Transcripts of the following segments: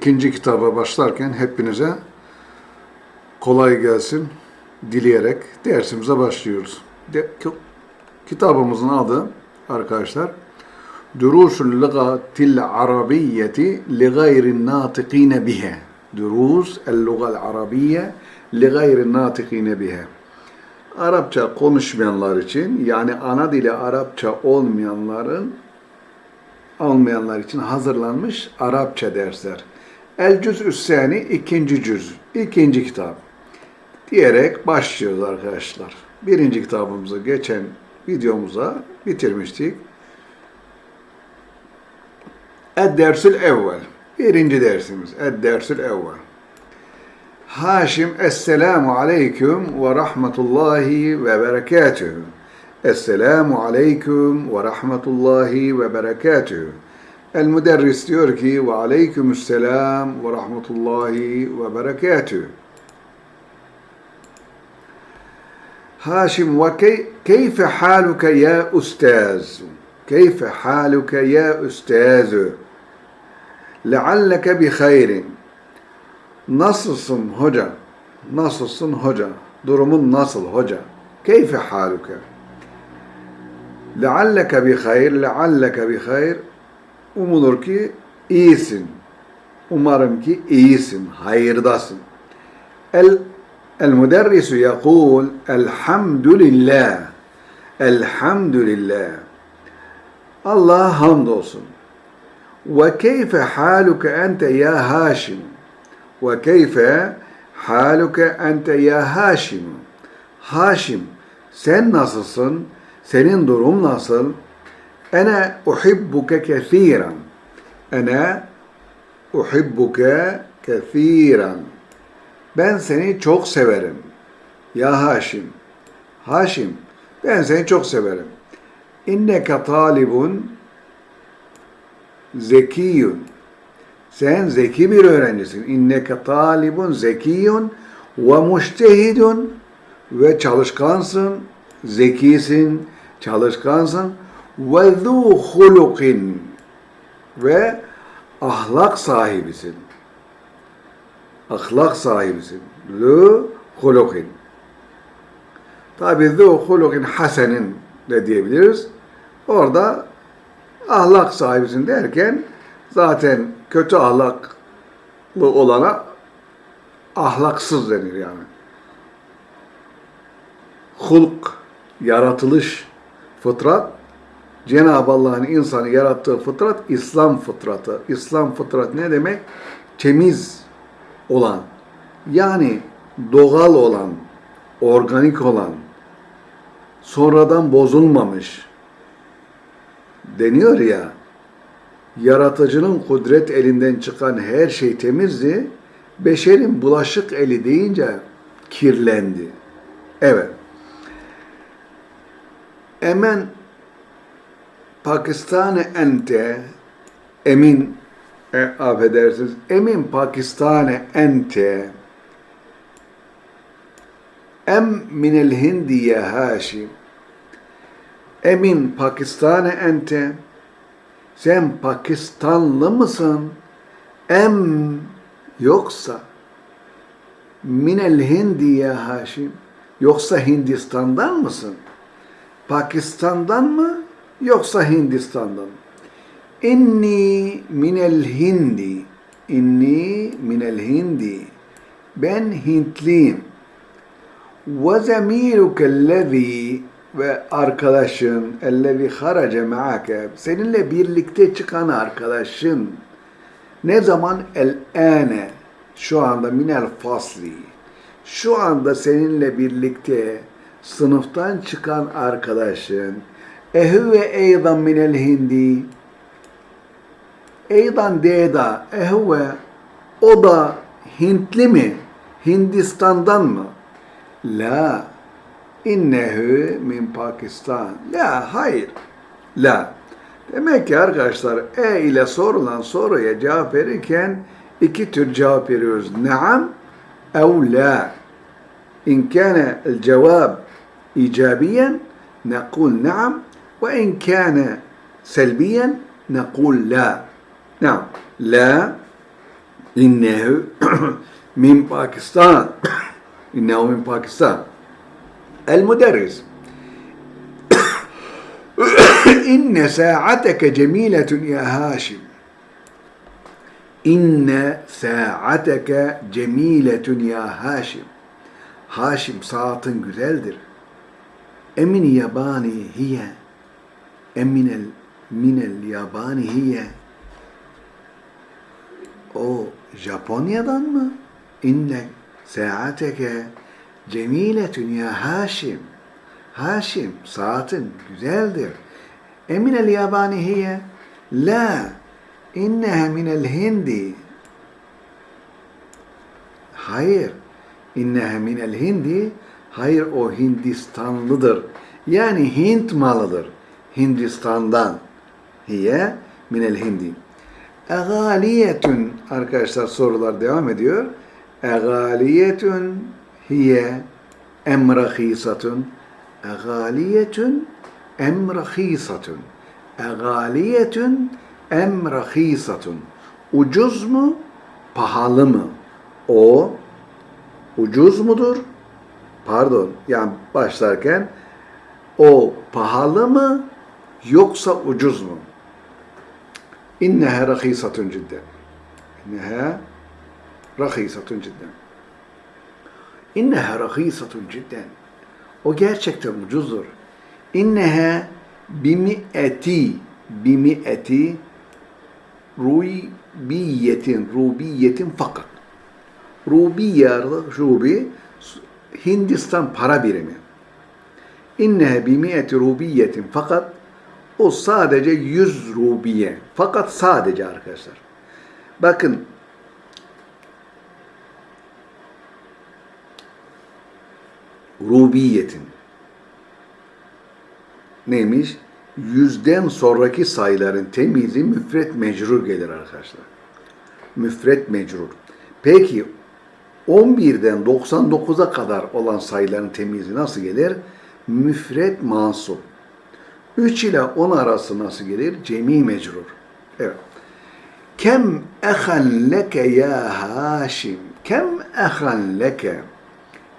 ikinci kitaba başlarken hepinize kolay gelsin dileyerek dersimize başlıyoruz. De, ki- kitabımızın adı arkadaşlar Durusul Lugatil Arabiyyeti li gayrin natikine bihe. Durus el Lugal Arabiyye li gayrin natikine bihe. Arapça konuşmayanlar için yani ana dili Arapça olmayanların olmayanlar için hazırlanmış Arapça dersler. El Cüz Üsseni ikinci cüz, ikinci kitap diyerek başlıyoruz arkadaşlar. Birinci kitabımızı geçen videomuza bitirmiştik. Ed-Dersül Evvel. Birinci dersimiz. Ed-Dersül Evvel. Haşim Esselamu Aleyküm ve Rahmetullahi ve Berekatühü. Esselamu Aleyküm ve Rahmetullahi ve Berekatühü. El müderris diyor ki ve aleykümüsselam ve rahmetullahi ve berekatüh. Haşim ve keyfe haluke ya ustaz. Keyfe haluke ya ustaz. Lealleke bi hayrin. Nasılsın hoca? Nasılsın hoca? Durumun nasıl hoca? Keyfe haluke? Lealleke bi hayr, lealleke bi hayr umulur ki iyisin. Umarım ki iyisin, hayırdasın. El el müderrisu yekul elhamdülillah. Elhamdülillah. Allah'a hamdolsun. Ve keyfe haluke ente ya Haşim. Ve keyfe haluke ente ya Haşim. Haşim sen nasılsın? Senin durum nasıl? Ene uhibbuke kethiren. Ene uhibbuke kethiren. Ben seni çok severim. Ya Haşim. Haşim, ben seni çok severim. İnneke talibun zekiyun. Sen zeki bir öğrencisin. İnneke talibun zekiyun ve müştehidun ve çalışkansın, zekisin, çalışkansın ve zu hulukin ve ahlak sahibisin ahlak sahibisin. Zu hulukin. Tabi zu hulukin hasenin de diyebiliriz. Orada ahlak sahibisin derken zaten kötü ahlaklı olana ahlaksız denir yani. Hulk, yaratılış, fıtrat, Cenab-ı Allah'ın insanı yarattığı fıtrat İslam fıtratı. İslam fıtrat ne demek? Temiz, olan, yani doğal olan, organik olan, sonradan bozulmamış deniyor ya, yaratıcının kudret elinden çıkan her şey temizdi, beşerin bulaşık eli deyince kirlendi. Evet. Emen Pakistan'ı ente emin e, affedersiniz, emin Pakistan'e ente em minel hindi ya Haşim emin Pakistan'e ente sen Pakistanlı mısın? Em yoksa minel hindi ya Haşim yoksa Hindistan'dan mısın? Pakistan'dan mı yoksa Hindistan'dan. İnni minel hindi. İnni minel hindi. Ben Hintliyim. Ve zemiruke ellezî. Ve arkadaşın ellezî harace ma'ake seninle birlikte çıkan arkadaşın. Ne zaman? El ane şu anda minel fasli. Şu anda seninle birlikte sınıftan çıkan arkadaşın ehüve eydan minel hindi Eydan Deda ehve o da Hintli mi? Hindistan'dan mı? La. İnnehu min Pakistan. La, hayır. La. Demek ki arkadaşlar e ile sorulan soruya cevap verirken iki tür cevap veriyoruz. Naam ev la. İn kâne el cevab icabiyen nekul naam ve in kâne selbiyen nekul la. نعم لا innehu min Pakistan. innehu min Pakistan. El müderris. İnne sa'ateke cemiletun ya Haşim. İnne sa'ateke cemiletun ya Haşim. Haşim saatin güzeldir. Emin yabani hiye. Eminel minel yabani hiye. O Japonya'dan mı? İnne saateke cemiletun ya Haşim. Haşim saatin güzeldir. Eminel yabani hiye. La inneha minel hindi. Hayır. İnneha minel hindi. Hayır o Hindistanlıdır. Yani Hint malıdır. Hindistan'dan. Hiye minel hindi. Egaliyetun arkadaşlar sorular devam ediyor. Egaliyetun hiye em rahisatun. Egaliyetun em rahisatun. Egaliyetun em rahisatun. Ucuz mu? Pahalı mı? O ucuz mudur? Pardon, yani başlarken o pahalı mı yoksa ucuz mu? İnneha rahisatun cidden. İnneha rahisatun cidden. İnneha rahisatun cidden. O gerçekten ucuzdur. İnneha bimi'eti bimi'eti rubiyetin rubiyetin fakat. Rubiye, rubi Hindistan para birimi. İnnehe bimiyeti rubiyetin fakat o sadece 100 rubiye. Fakat sadece arkadaşlar. Bakın rubiyetin neymiş? Yüzden sonraki sayıların temizi müfret mecrur gelir arkadaşlar. Müfret mecrur. Peki 11'den 99'a kadar olan sayıların temizi nasıl gelir? Müfret mansup. 3 ile 10 arası nasıl gelir? Cemi mecrur. Evet. Kem ehan leke ya Haşim. Kem ehan leke.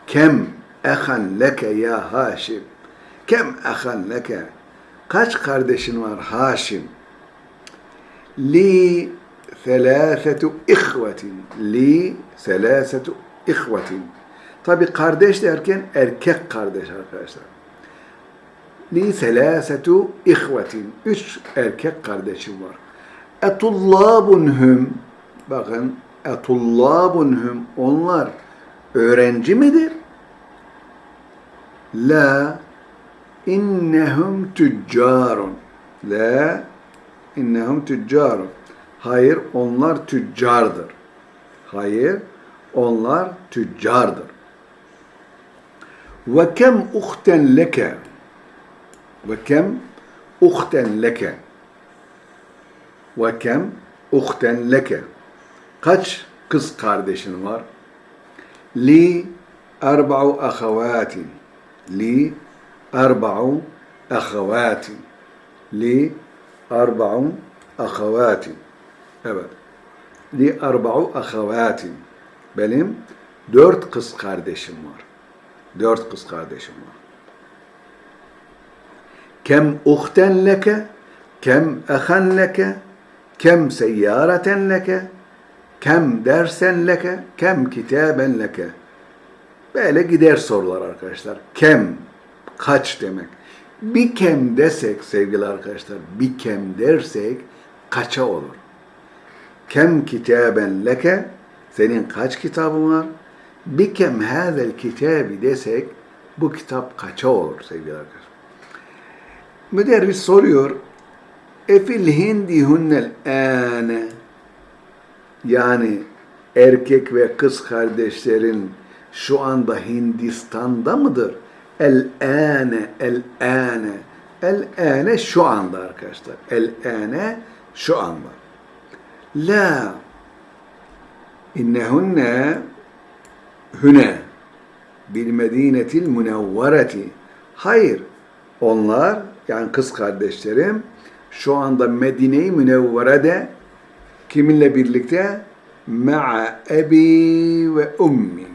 Kem ehan leke ya Haşim. Kem ehan leke. Kaç kardeşin var Haşim? Li selâsetu ihvetin. Li selâsetu ihvetin. Tabi kardeş derken erkek kardeş arkadaşlar. Li selâsetu ihvetin. Üç erkek kardeşim var. Etullâbunhum. Bakın etullâbunhum. Onlar öğrenci midir? La innehum tüccarun. La innehum tüccarun. Hayır onlar tüccardır. Hayır onlar tüccardır. Ve kem uhten leke. Ve kem uhten leke. Ve kem uhten leke. Kaç kız kardeşin var? Li erba'u ahavatin. Li erba'u ahavatin. Li erba'u ahavatin. Evet. Li erba'u ahavatin. Benim dört kız kardeşim var. Dört kız kardeşim var. Kem uhten leke, kem ehan leke, kem seyyareten leke, kem dersen leke, kem kitaben leke. Böyle gider sorular arkadaşlar. Kem, kaç demek. Bir kem desek sevgili arkadaşlar, bir kem dersek kaça olur? Kem kitaben leke, senin kaç kitabın var? Bir kem hazel kitabi desek bu kitap kaça olur sevgili arkadaşlar? Müderris soruyor. Efil hindi hunnel ane yani erkek ve kız kardeşlerin şu anda Hindistan'da mıdır? El ane, el ane. El ane şu anda arkadaşlar. El ane şu anda. La innehunne hüne bil medinetil münevvereti. Hayır, onlar yani kız kardeşlerim şu anda Medine-i Münevvere'de kiminle birlikte? Ma'a ebi ve ummi.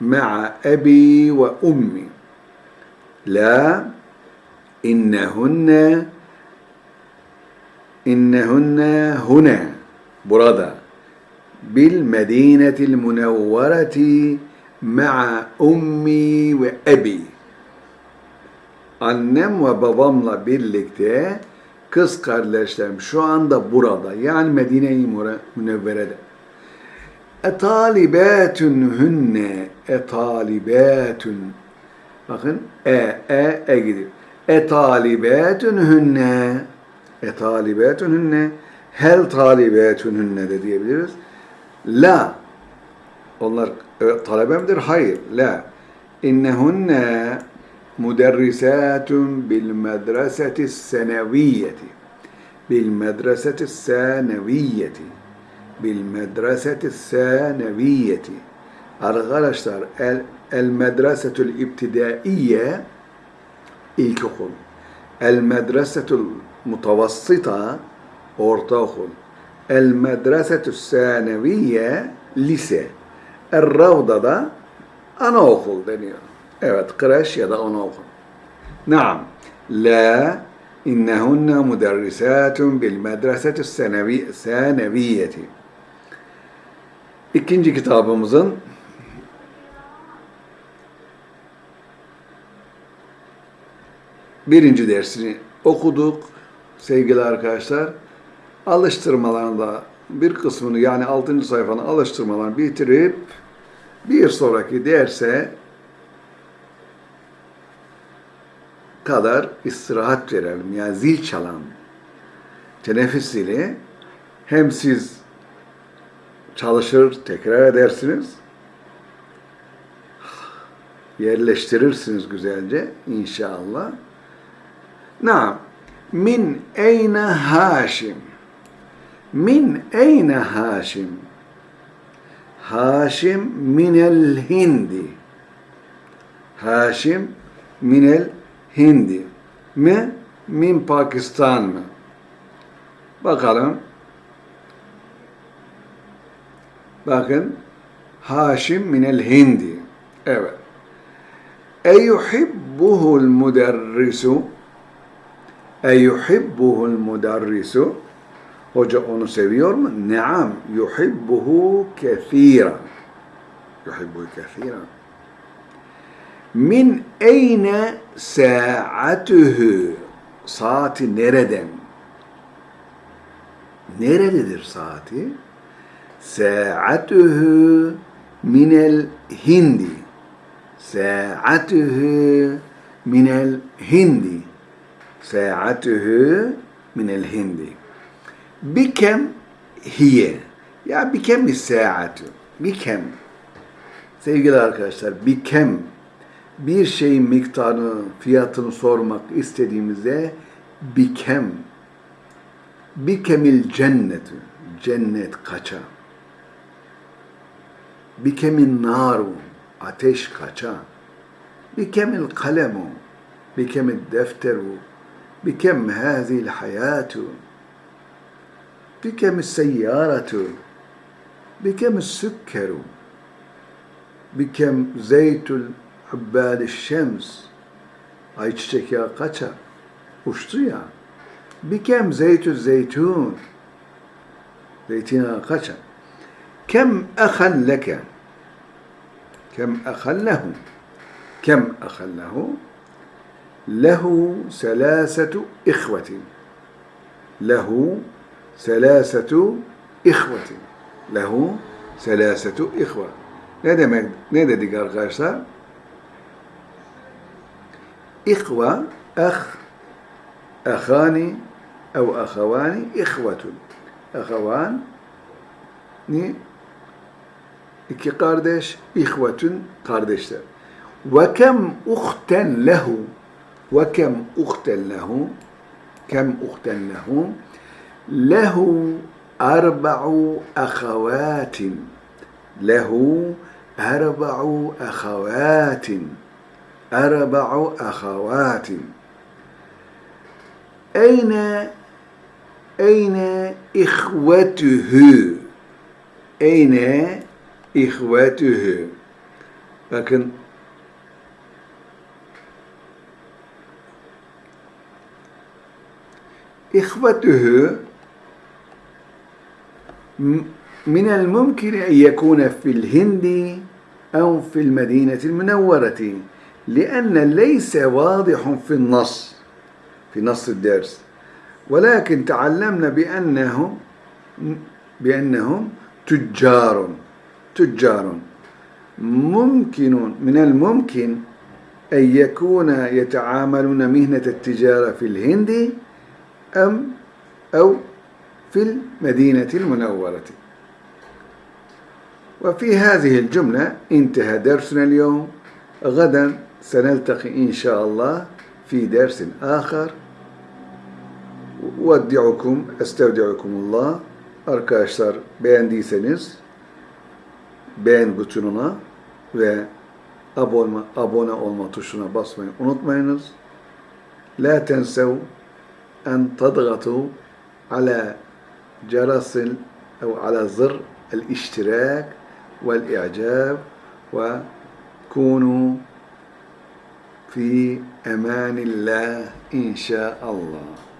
Ma'a ebi ve ummi. La innehunne innehunne hune burada bil medinetil münevvereti ma'a ummi ve ebi Annem ve babamla birlikte kız kardeşlerim şu anda burada. Yani Medine-i Münevvere'de. Etalibatun hünne etalibatun Bakın e e e gidiyor. Etalibatun hünne etalibatun hünne hel talibatun hünne de diyebiliriz. La onlar e, talebe? Hayır. La. İnnehunne müderrisatun bil medreseti seneviyeti. Bil medreseti seneviyeti. Bil medreseti seneviyeti. Arkadaşlar el, el medresetül ibtidaiye ilkokul. El medresetül mutavassıta ortaokul. El medresetü seneviye lise. El ravda da anaokul deniyor. Evet, kreş ya da anaokul. Naam. La innehunne müderrisatun bil medresetü seneviyeti. İkinci kitabımızın birinci dersini okuduk sevgili arkadaşlar. Alıştırmalarında bir kısmını yani 6. sayfanın alıştırmalarını bitirip bir sonraki derse kadar istirahat verelim. Yani zil çalan teneffüs zili hem siz çalışır, tekrar edersiniz, yerleştirirsiniz güzelce inşallah. Naam. Min eyne Haşim? Min eyne Haşim? Haşim minel Hindi. Haşim minel Hindi mi? Min Pakistan mı? Bakalım. Bakın. Haşim minel Hindi. Evet. Eyuhibbuhul müderrisu Eyuhibbuhul müderrisu Hoca onu seviyor mu? Naam. Yuhibbuhu kethiren. Yuhibbuhu kethiren. Min eyne saatuhu saati nereden? Nerededir saati? Saatuhu minel hindi. Saatuhu minel hindi. Saatuhu minel hindi. Bikem hiye. Ya bikem saatu. Bikem. Sevgili arkadaşlar, bikem bir şeyin miktarını, fiyatını sormak istediğimizde bikem bikemil cennetu cennet kaça? Bikemin naru ateş kaça? Bikemil kalemu bikemil defteru bikem hazil hayatu bikem seyyaratu bikem sükkeru bikem zeytul Hübbâli şems. Ayçiçek yağı kaça? Uçtu ya. Bikem zeytü zeytun. Zeytin yağı kaça? Kem ehan leke. Kem ehan lehu. Kem ehan lehu. Lehu selasetu ihvetin. Lehu selasetu ihvetin. Lehu selasetu ihve. Ne demek? Ne dedik arkadaşlar? إخوة أخ أخاني أو أخواني إخوة. أخوان ني إكي قاردش إخوة قاردش وكم أختا له؟ وكم أختا له؟ كم أختا له؟ له أربع أخوات, له أربع أخوات. أربع أخوات. أين أين إخوته؟ Eyne ihvetühü. Bakın إخوته من الممكن أن يكون في الهند أو في المدينة المنورة. لأن ليس واضح في النص في نص الدرس. ولكن تعلمنا بأنهم بأنهم تجار تجار. ممكن من الممكن أن يكون يتعاملون مهنة التجارة في الهند أم أو في المدينة المنورة. وفي هذه الجملة انتهى درسنا اليوم. غدا. سنلتقي إن شاء الله في درس آخر Uveddi'ukum, estevdi'ukumullah. Arkadaşlar beğendiyseniz beğen butonuna ve abone, abone olma tuşuna basmayı unutmayınız. La tensev en tadgatu ala جرس أو على زر الاشتراك والإعجاب وكونوا في أمان الله fi emanillah inşallah.